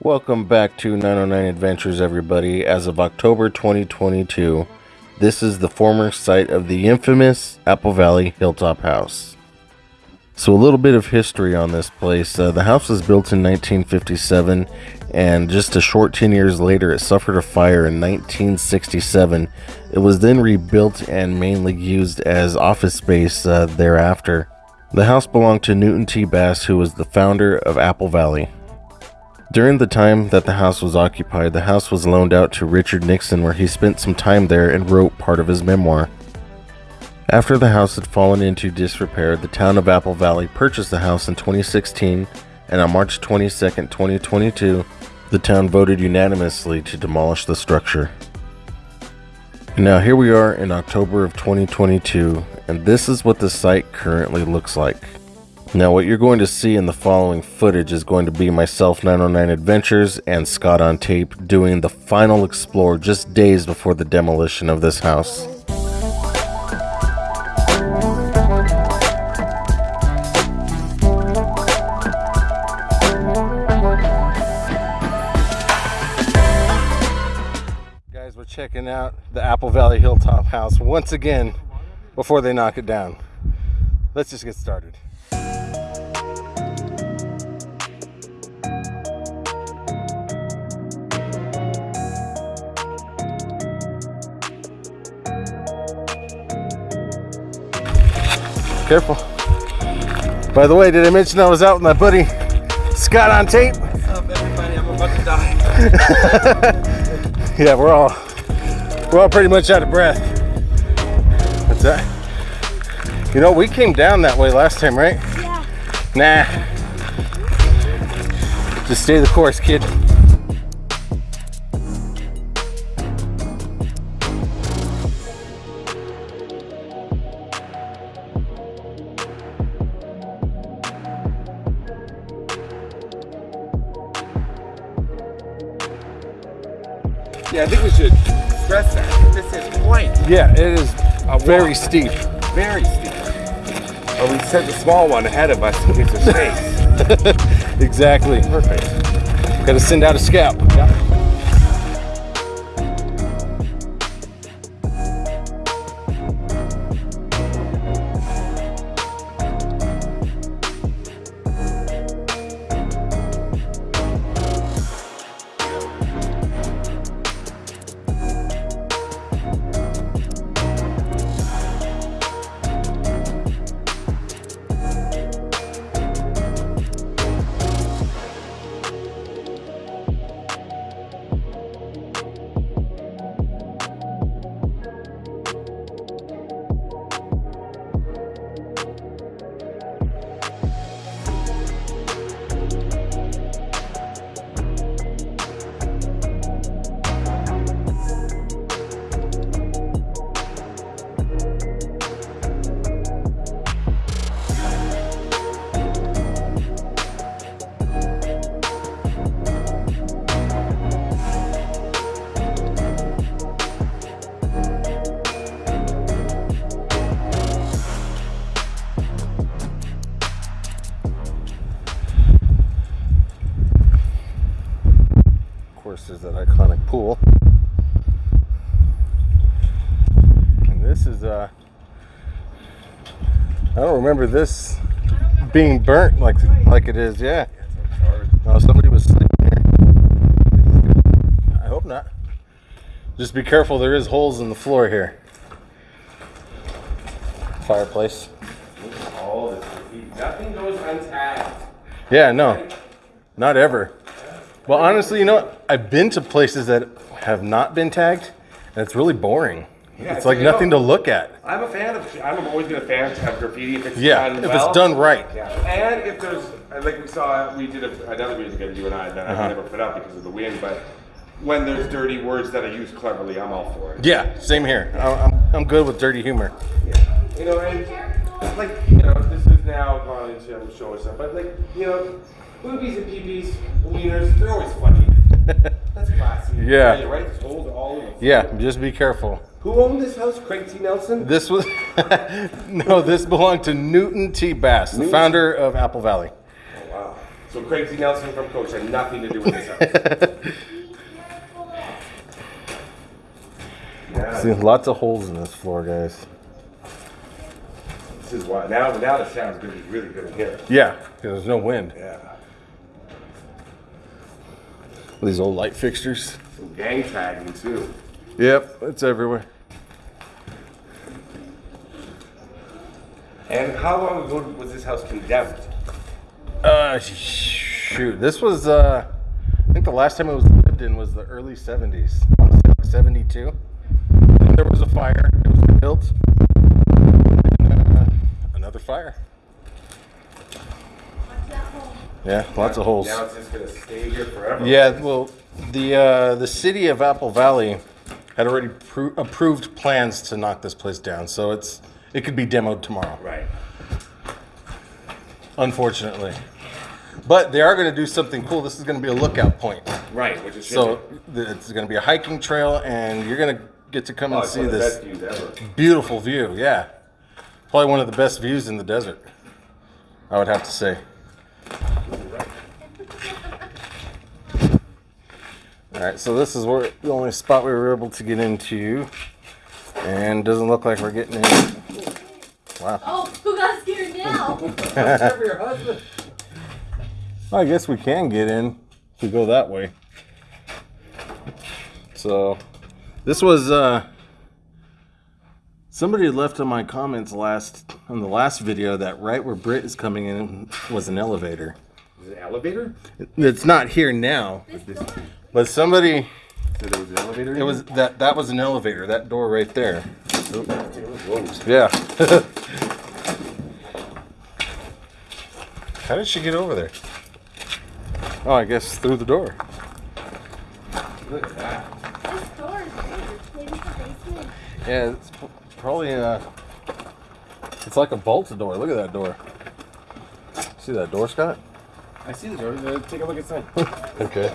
Welcome back to 909 Adventures, everybody. As of October 2022, this is the former site of the infamous Apple Valley Hilltop House. So, a little bit of history on this place. Uh, the house was built in 1957, and just a short 10 years later, it suffered a fire in 1967. It was then rebuilt and mainly used as office space uh, thereafter. The house belonged to Newton T. Bass, who was the founder of Apple Valley. During the time that the house was occupied, the house was loaned out to Richard Nixon, where he spent some time there and wrote part of his memoir. After the house had fallen into disrepair, the town of Apple Valley purchased the house in 2016, and on March 22, 2022, the town voted unanimously to demolish the structure. Now here we are in October of 2022, and this is what the site currently looks like. Now what you're going to see in the following footage is going to be myself 909 Adventures and Scott on tape doing the final explore just days before the demolition of this house. Guys, we're checking out the Apple Valley Hilltop house once again before they knock it down. Let's just get started. Careful. By the way, did I mention I was out with my buddy Scott on tape? What's up, everybody? I'm about to die. Yeah, we're all we're all pretty much out of breath. What's that? Uh, you know, we came down that way last time, right? Yeah. Nah. Just stay the course, kid. Yeah, I think we should stress that. This is quite Yeah, it is a very steep. very steep. But we sent the small one ahead of us to get the space. Exactly. Perfect. Gotta send out a scout. Of I don't remember this being burnt like like it is, yeah. No, somebody was sleeping here. I hope not. Just be careful, there is holes in the floor here. Fireplace. Nothing goes untagged. Yeah, no. Not ever. Well, honestly, you know? I've been to places that have not been tagged, and it's really boring. Yeah, it's like you know- nothing to look at. I'm a fan of. I'm always been a fan of graffiti if it's Yeah, done if well. it's done right. Yeah, and if there's like we saw, we did a, another music video, you and I, that Uh-huh. I never put up because of the wind. But when there's dirty words that are used cleverly, I'm all for it. Yeah, same here. I'm, I'm good with dirty humor. Yeah. You know, and like, you know, this is now gone into I'm showing stuff, but like, you know, boobies and peepees, wieners, they're always funny. That's classy. Yeah. You're right. It's old all over. Yeah, just be careful. Who owned this house? Craig T. Nelson? This was no, this belonged to Newton T. Bass, the founder of Apple Valley. Oh, wow. So Craig T. Nelson from Coach had nothing to do with this house. yeah, See, lots of holes in this floor, guys. this is why. Now, now the sound's gonna be really good in here. Yeah, because there's no wind. Yeah. These old light fixtures. Some gang tagging too. Yep, it's everywhere. And how long ago was this house condemned? Uh, shoot, this was uh, I think the last time it was lived in was the early '70s, I wanna like '72. There was a fire. It was rebuilt. And, uh, another fire. Yeah, lots of holes. Now it's just gonna stay here forever. Yeah, well, the uh, the city of Apple Valley had already pro- approved plans to knock this place down, so it's it could be demoed tomorrow. Right. Unfortunately, but they are going to do something cool. This is going to be a lookout point, Right, which is so it's going to be a hiking trail, and you're going to get to come oh, and see one of the this best views ever. beautiful view. Yeah, probably one of the best views in the desert. I would have to say. All right, so this is where the only spot we were able to get into, and doesn't look like we're getting in. Wow. Oh, who got scared now? I guess we can get in if we go that way. So, this was uh, somebody left on my comments last on the last video that right where Britt is coming in was an elevator. Is an elevator? It's not here now, This door. but somebody So there was an elevator. it was that that was an elevator. That door right there. Whoa. Yeah. How did she get over there? Oh, I guess through the door. Look at that. This door is weird. Maybe it's a basement. Yeah, it's p- probably uh It's like a bolted door. Look at that door. See that door, Scott? I see the door. Uh, Take a look inside. Okay.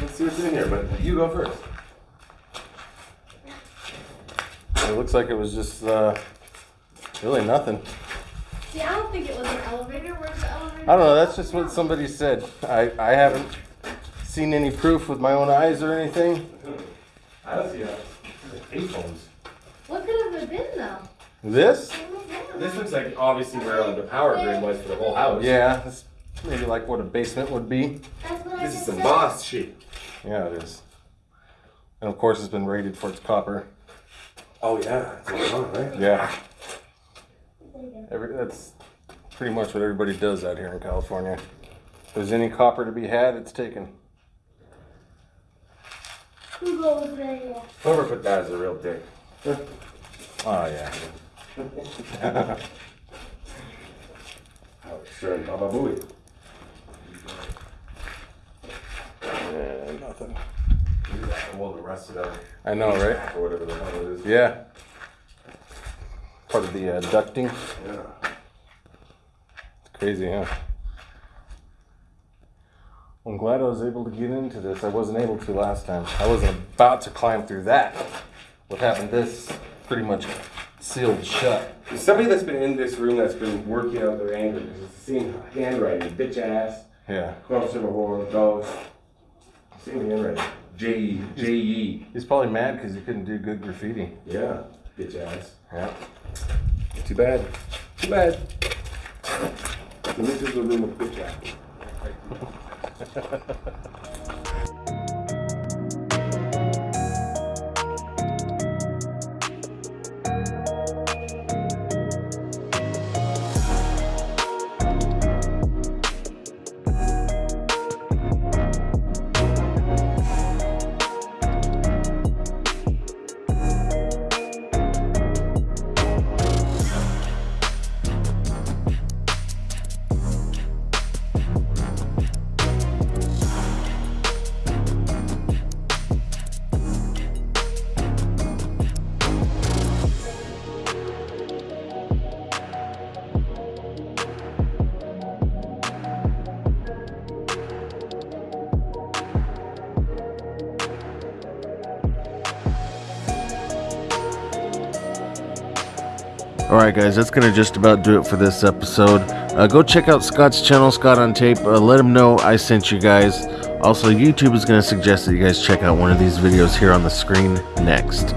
Let's see what's in here, but you go first. It looks like it was just uh really nothing. See, I don't think it was an elevator. Where's the elevator? I don't know. That's just what somebody said. I I haven't seen any proof with my own eyes or anything. I don't see that. Payphones. What could have it been though? This? This looks like obviously where the power grid was for the whole house. Yeah, that's maybe like what a basement would be. That's what I This is just some boss shit. Yeah, it is. And of course, it's been rated for its copper. Oh yeah, it's going on, right? Yeah. Every, that's pretty much what everybody does out here in California. If there's any copper to be had, it's taken. Who goes there? Whoever put that as a real dick. Oh yeah. Oh, sure, Baba Booey. Nothing. Well, the rest of the I know, right? or whatever the hell it is. Yeah. Part of the uh, ducting. Yeah. It's Crazy, huh? I'm glad I was able to get into this. I wasn't able to last time. I wasn't about to climb through that. What happened? This pretty much sealed shut. Somebody that's been in this room that's been working out their anger because it's the same handwriting. Bitch ass, Yeah. corpse of a whore, ghost. Same handwriting. J E. J E. He's probably mad because he couldn't do good graffiti. Yeah. Bitch ass. Yeah. Too bad. Too bad. And this is the room of bitch ass. All right, guys, that's gonna just about do it for this episode. Uh, go check out Scott's channel, Scott on Tape. Uh, let him know I sent you guys. Also, YouTube is gonna suggest that you guys check out one of these videos here on the screen next.